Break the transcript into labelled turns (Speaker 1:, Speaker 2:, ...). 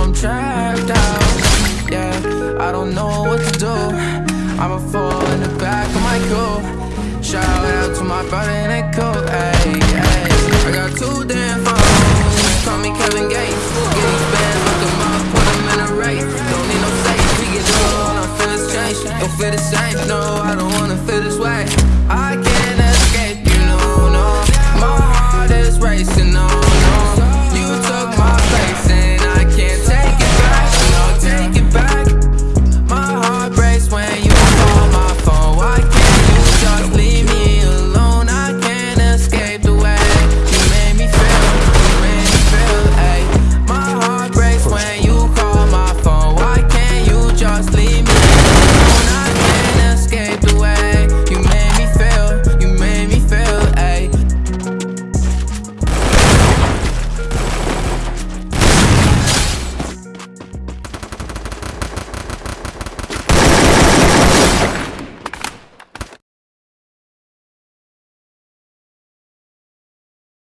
Speaker 1: I'm trapped out. Yeah, I don't know what to do. I'ma fall in the back of my cool. Shout out to my brother in that coat, ayy, ayy I got two damn phones. Call me Kevin Gates. Get these bands, look them up, put them in a race. Don't need no safe, we get low on our feelings change Don't feel the same, no.